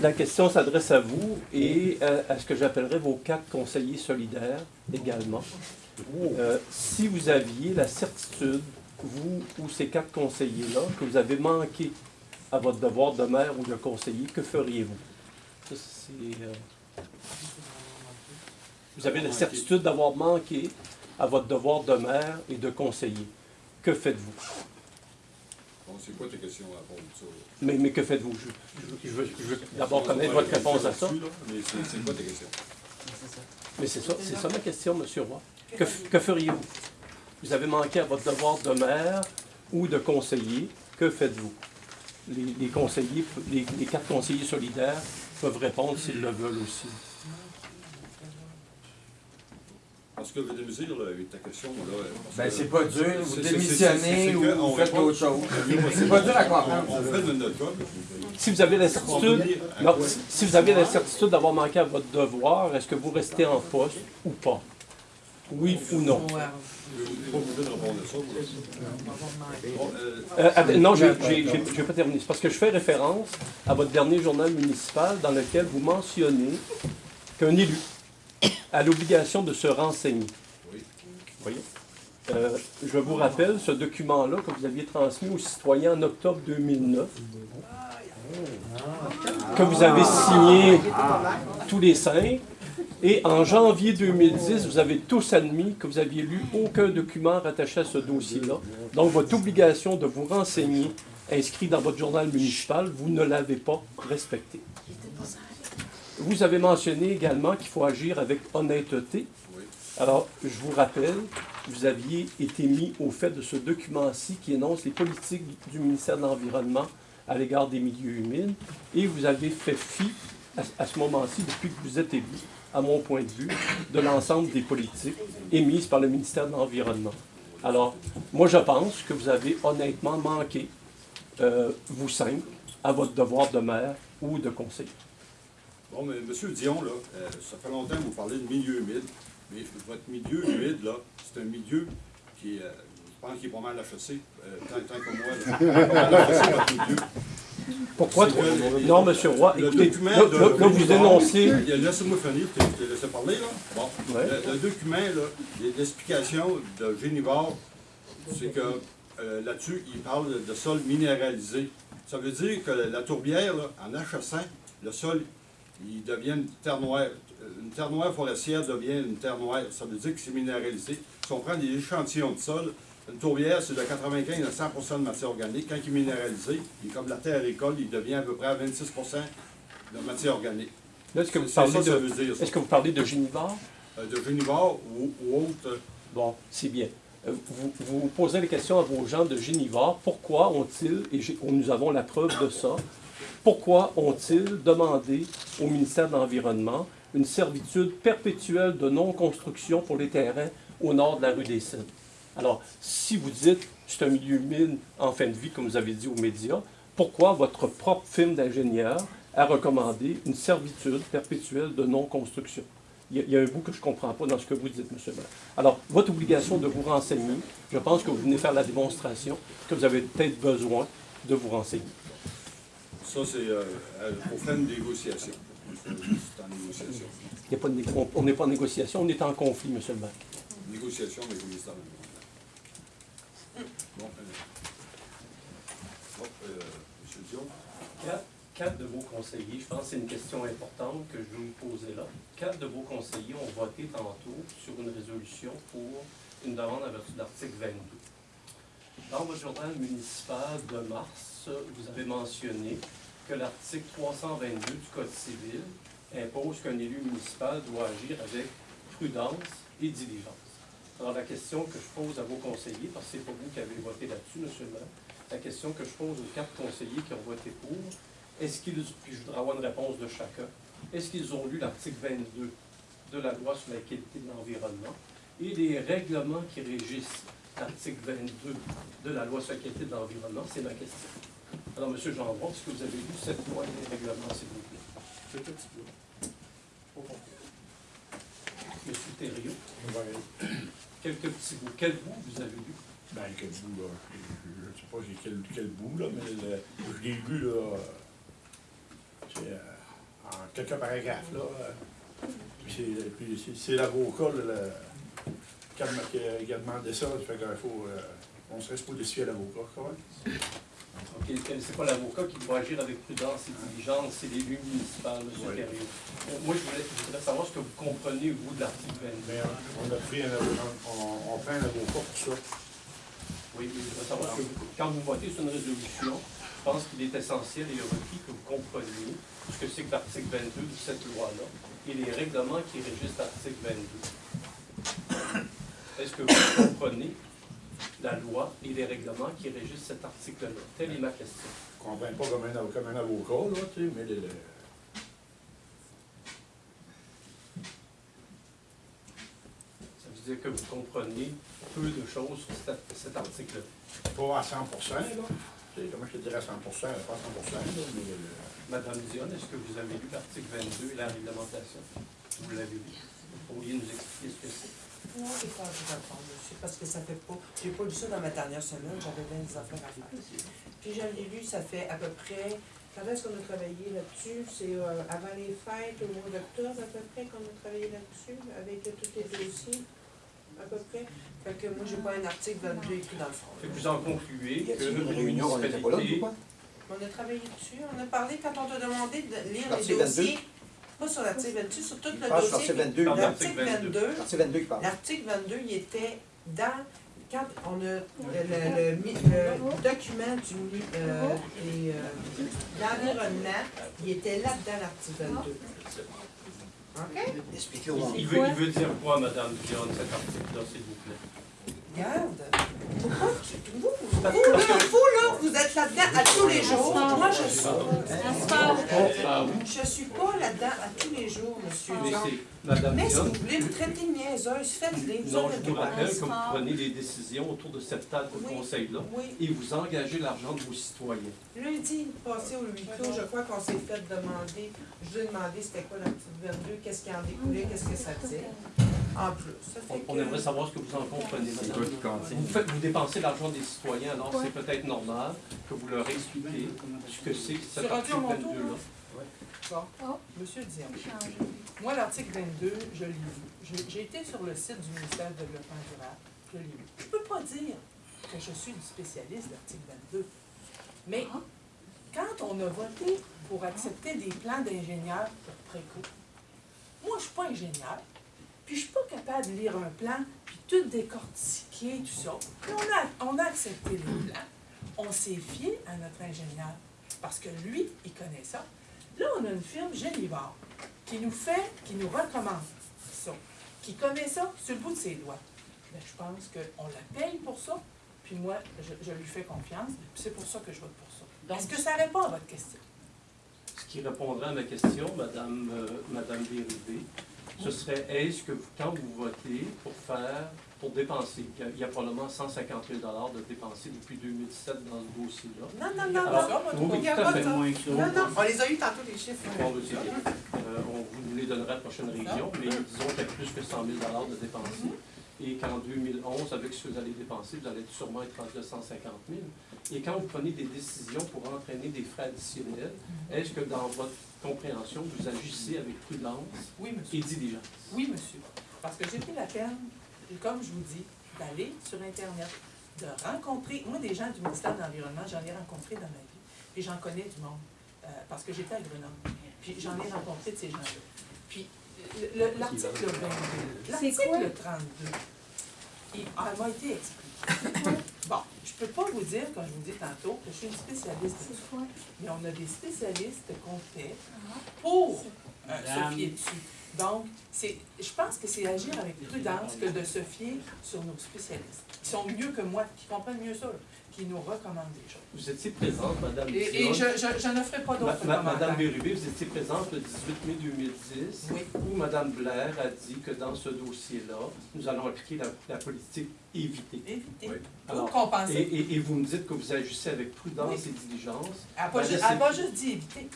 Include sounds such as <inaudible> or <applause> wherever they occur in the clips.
La question s'adresse à vous et euh, à ce que j'appellerais vos quatre conseillers solidaires également. Euh, si vous aviez la certitude, vous ou ces quatre conseillers-là, que vous avez manqué à votre devoir de maire ou de conseiller, que feriez-vous? Ça, c'est, euh, Vous avez la certitude d'avoir manqué à votre devoir de maire et de conseiller. Que faites-vous? C'est quoi ta question à ça? là? Mais, mais que faites-vous? Je, je- je veux, je veux d'abord connaître votre réponse à ça. Là, Mais c'est quoi ta question? Mais c'est ça, c'est ça ma question, Monsieur Roy. Que, feriez-vous? Vous avez manqué à votre devoir de maire ou de conseiller. Que faites-vous? Les, les conseillers, les, les quatre conseillers solidaires peuvent répondre s'ils le veulent aussi. Parce que je vais là, avec ta question, là. Ben, c'est pas dur, vous démissionnez ou vous faites autre chose. C'est pas dur à comprendre. On, on fait de notre job. Si vous avez la certitude, non, si- si vous avez la certitude d'avoir manqué à votre devoir, est-ce que vous restez en poste ou pas? Oui ou non? Je suis pas obligé de répondre à ça. moi. Bon, euh, Euh, attends, non, je n'ai pas terminé. C'est parce que je fais référence à votre dernier journal municipal dans lequel vous mentionnez qu'un élu a l'obligation de se renseigner. Oui. Voyez? Euh, je vous rappelle ce document-là que vous aviez transmis aux citoyens en octobre 2009, que vous avez signé tous les cinq, et en janvier 2010, vous avez tous admis que vous aviez lu aucun document rattaché à ce dossier-là. Donc, votre obligation de vous renseigner, inscrit dans votre journal municipal, vous ne l'avez pas respectée. Vous avez mentionné également qu'il faut agir avec honnêteté. Oui. Alors, je vous rappelle, vous aviez été mis au fait de ce document-ci qui énonce les politiques du ministère de l'Environnement à l'égard des milieux humides, et vous avez fait fi, à, à ce moment-ci, depuis que vous êtes élu, à mon point de vue, de l'ensemble des politiques émises par le ministère de l'Environnement. Alors, moi, je pense que vous avez honnêtement manqué, euh, vous cinq, à votre devoir de maire ou de conseiller. Bon, mais M. Dion, là, euh, ça fait longtemps que vous parlez de milieu humide, mais votre milieu humide, là, c'est un milieu qui, euh, je pense qu'il est pas mal HEC, euh, tant, tant que moi, là. <laughs> Pas mal HEC, votre milieu. Pourquoi que- Non, M. Roy, Le écoutez, document là, de là, là, vous Génivore- énoncez... Laissez-moi finir, je t'ai- laissé parler, là. Bon. Ouais. Le, le document, là, l'explication de Génivore, c'est que euh, là-dessus, il parle de sol minéralisé. Ça veut dire que la tourbière, là, en HSN, le sol, il devient une terre noire. Une terre noire forestière devient une terre noire. Ça veut dire que c'est minéralisé. Si on prend des échantillons de sol, une tourbière, c'est de 95 à 100% de matière organique. Quand il est minéralisé, il est comme la terre agricole, il devient à peu près à 26% de matière organique. Est-ce que de... ça. Est-ce que vous parlez de Génivore? Euh, de Génivore ou, ou autre. Bon, c'est bien. Vous, posez les questions à vos gens de Génivore. Pourquoi ont-ils, et j'ai- nous avons la preuve de ça, pourquoi ont-ils demandé au ministère de l'Environnement une servitude perpétuelle de non-construction pour les terrains au nord de la rue des Cygnes? Alors, si vous dites c'est un milieu humide en fin de vie, comme vous avez dit aux médias, pourquoi votre propre firme d'ingénieur a recommandé une servitude perpétuelle de non-construction? Il y, a, il y a un bout que je ne comprends pas dans ce que vous dites, M. le maire. Alors, votre obligation de vous renseigner, je pense que vous venez faire la démonstration que vous avez peut-être besoin de vous renseigner. Ça, c'est euh, euh, pour faire une négociation. C'est en négociation. Il y a pas de né- on- n'est pas en négociation, on est en conflit, M. le maire. Négociation avec le ministère de l'Environnement. Bon, euh, bon, euh, M. Dion, quatre de vos conseillers, je pense que c'est une question importante que je vais vous poser là. Quatre de vos conseillers ont voté tantôt sur une résolution pour une demande en vertu de l'article 22. Dans votre journal municipal de mars, vous avez mentionné que l'article 322 du Code civil impose qu'un élu municipal doit agir avec prudence et diligence. Alors la question que je pose à vos conseillers, parce que c'est pas vous qui avez voté là-dessus, monsieur le maire, la question que je pose aux quatre conseillers qui ont voté pour, est-ce qu'ils, puis je voudrais avoir une réponse de chacun, est-ce qu'ils ont lu l'article 22 de la loi sur la qualité de l'environnement et les règlements qui régissent l'article 22 de la loi sur la qualité de l'environnement? C'est ma question. Alors, M. Gendron, est-ce que vous avez lu cette loi et les règlements, s'il vous plaît? c'est un petit peu. M. Thériault, quelques petits bouts. Quel bout vous avez lu? Ben, quel bout, là? Je ne sais pas j'ai quel, quel bout, là, mais le- je l'ai lu, là, quelques paragraphes, là. euh, Puis c'est- c'est l'avocat, qui a demandé ça, fait faut, euh, on serait supposé suivre l'avocat, quand même. Ok, c'est pas l'avocat qui doit agir avec prudence et diligence, c'est l'élu municipal, le Oui. Euh, Moi, je voulais, je voudrais savoir ce que vous comprenez, vous, de l'article 22. Mais on, a pris un avocat, on, on prend un avocat pour ça. Oui, mais je voudrais savoir ce que vous, quand vous votez sur une résolution, je pense qu'il est essentiel et requis que vous compreniez ce que c'est que l'article 22 de cette loi-là et les règlements qui régissent l'article 22. Est-ce que vous comprenez la loi et les règlements qui régissent cet article-là? Telle est ma question. Je comprends pas comme un, avocat- comme un avocat, là, tu sais, mais le, le- Ça veut dire que vous comprenez peu de choses sur cet, cet article-là. pas à 100% là. Comment je te dirais à 100 pas à 100 là, mais le- Madame Dion, est-ce que vous avez lu l'article 22 et la réglementation? Vous l'avez lu? Vous pourriez nous expliquer ce que c'est? Non, j'ai pas envie d'apprendre dessus, parce que ça fait pas, j'ai pas lu ça dans ma dernière semaine, j'avais bien des affaires à faire. Puis je l'ai lu, ça fait à peu près, quand est-ce qu'on a travaillé là-dessus? C'est euh, avant les fêtes, au mois d'octobre à peu près qu'on a travaillé là-dessus, avec euh, tous les dossiers, à peu près. Fait que moi, j'ai pas un article 22 écrit dans le fond. Fait que vous en concluez que une on était pas là, municipalité, ou quoi? On a travaillé dessus, on a parlé quand on t'a demandé de lire les L'article 22? dossiers. Pas sur l'article 22, sur tout le sur dossier. l'article 22. Pardon. L'article 22, L'article 22 qui parle. L'article 22, il était dans, quand on a, le, le- le le document du, mi- euh, euh, l'environnement, il était là-dedans, l'article 22. Il, il veut, il veut dire quoi, Madame Dion, cet article-là, s'il vous plaît? Regarde. Pourquoi vous, vous, là, vous, là, vous êtes là-dedans à tous les jours. Moi, je suis, je suis pas là-dedans à tous les jours, monsieur Dion. Madame Mais si vous voulez me traiter de niaiseuse, faites-les. vous non, je vous rappelle que vous prenez des décisions autour de cette table de Oui. conseil-là Oui. et vous engagez l'argent de vos citoyens. Lundi passé au huis clos, je crois qu'on s'est fait demander, je lui ai demandé c'était quoi l'article 22, qu'est-ce qui en découlait, qu'est-ce que ça disait. En plus, ça On, fait on que... aimerait savoir ce que vous en comprenez, Madame. Vous, faites, vous dépensez l'argent des citoyens, alors c'est peut-être normal que vous leur expliquiez ce que c'est que cet C'est rendu à article mon tour, 22-là. Bon, Monsieur Dion, moi, l'article 22, je l'ai lu. J'ai- été sur le site du ministère du Développement durable, je l'ai lu. Je ne peux pas dire que je suis une spécialiste de l'article 22, mais quand on a voté pour accepter des plans d'ingénieurs pour Préco, moi, je ne suis pas ingénieur, puis je ne suis pas capable de lire un plan, puis tout décortiquer, tout ça. Puis on a, on a accepté les plans, on s'est fié à notre ingénieur, parce que lui, il connaît ça. Là, on a une firme Génivore qui nous fait, qui nous recommande ça, qui connaît ça sur le bout de ses doigts. Mais je pense qu'on la paye pour ça, puis moi, je, je lui fais confiance, puis c'est pour ça que je vote pour ça. Est-ce que ça répond à votre question? Ce qui répondrait à ma question, Madame, euh, Madame Bérubé, ce serait est-ce que vous- quand vous votez pour faire, pour dépenser, il y a, il y a probablement 150 000 de dépensés depuis 2017 dans ce dossier-là. Non, non, non, Alors, non. Il y a fait. ça. Non, non, on les a eu tantôt, les chiffres. Bon. Euh, on vous les donnera à la prochaine révision, mais disons qu'il y a plus que 100 000 de dépensés. Et qu'en 2011, avec ce que vous allez dépenser, vous allez sûrement être rendu à 150 000. Et quand vous prenez des décisions pour entraîner des frais additionnels, est-ce que dans votre compréhension, vous agissez avec prudence Oui, monsieur. et diligence? Oui, monsieur. Parce que j'ai pris la peine, et comme je vous dis, d'aller sur Internet, de rencontrer, moi, des gens du ministère de l'Environnement, j'en ai rencontré dans ma vie, puis j'en connais du monde, euh, parce que j'étais à Grenoble. Puis j'en ai rencontré de ces gens-là. Puis le- le- l'article 22, l'article 32, ah, elle m'a été expliqué. <laughs> Bon, je peux pas vous dire, comme je vous dis tantôt, que je suis une spécialiste. Mais on a des spécialistes qu'on fait pour euh, se fier dessus. Donc, c'est, je pense que c'est agir avec prudence que de se fier sur nos spécialistes, qui sont mieux que moi, qui comprennent mieux ça, qui nous recommandent des choses. Vous étiez présente, Madame Et, et je, je, je ne ferai pas d'autres ma-. Madame Bérubé, vous étiez présente le 18 mai 2010, Oui. où Madame Blair a dit que dans ce dossier-là, nous allons appliquer la, la politique éviter. Évitez. Oui. Alors, compenser. et- et vous me dites que vous agissez avec prudence Oui. et diligence. Elle n'a pas, Ben, pas juste dit éviter.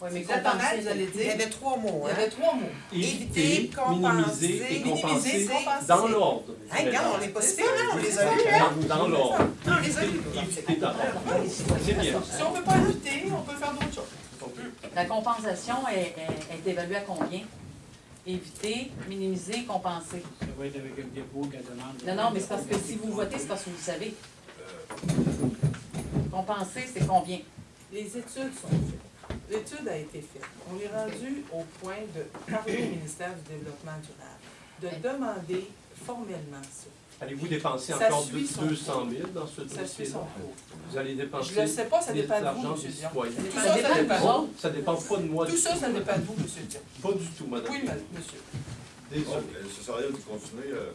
Oui, mais compenser, vous allez il y dire. avait trois mots, Il y hein? avait trois mots. Éviter, Éviter, compenser, minimiser et minimiser, compenser compenser. dans l'ordre. Hey, regarde, on n'est pas? On les a hein? Dans, dans l'ordre. Non, on les a eus. Éviter d'abord. C'est bien. Si on ne peut pas éviter, on peut faire d'autres choses. La compensation est, est- est évaluée à combien? Éviter, minimiser, compenser. Ça va être avec un dépôt qu'elle demande. Non, non, mais c'est parce que si vous votez, c'est parce que vous savez. Compenser, c'est combien? Les études sont faites. L'étude a été faite. On est rendu au point de parler au ministère du Développement durable, de demander formellement ça. Allez-vous dépenser Ça encore suit son 200 000 dans ce Ça suit son cours. Vous allez dépenser Je le sais pas, ça dépend de l'argent vous, M. Dion. citoyens. Tout Ça ça, dépend de vous. Ça dépend pas de moi Tout ça, tout. ça dépend de vous, M. Dion. Pas du tout, madame. Oui, monsieur. Désolé. ça serait de continuer. euh,